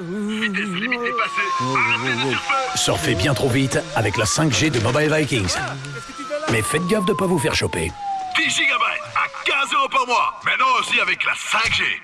Limite Surfez bien trop vite avec la 5G de Mobile Vikings. Mais faites gaffe de ne pas vous faire choper. 10 gigabytes à 15 euros par mois. Maintenant aussi avec la 5G.